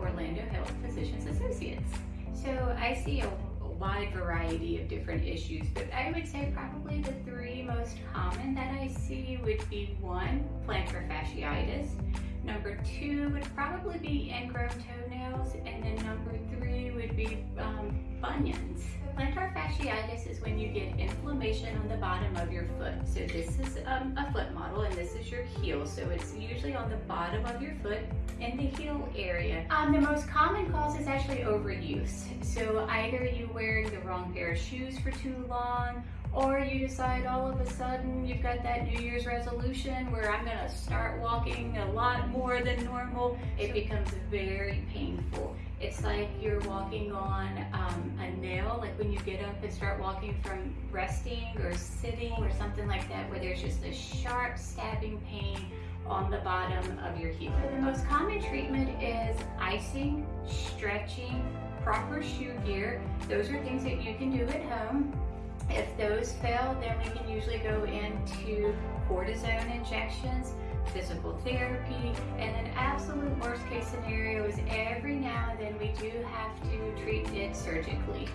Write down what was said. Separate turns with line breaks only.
Orlando Health Physicians Associates. So I see a wide variety of different issues, but I would say probably the three most common that I see would be one, plantar fasciitis. Number two would probably be ingrown toenails, and then number three would be um, bunions. Plantar fasciitis is when you get inflammation on the bottom of your foot. So this is um, a foot model is your heel. So it's usually on the bottom of your foot in the heel area. Um, the most common cause is actually overuse. So either you're wearing the wrong pair of shoes for too long or you decide all of a sudden you've got that New Year's resolution where I'm gonna start walking a lot more than normal. It becomes very painful. It's like you're walking on um, a nail, like when you get up and start walking from resting or sitting or something like that, where there's just a sharp stabbing pain on the bottom of your heel. The most common treatment is icing, stretching, proper shoe gear. Those are things that you can do at home. If those fail, then we can usually go into cortisone injections, physical therapy, and an absolute worst case scenario is every now and then we do have to treat it surgically.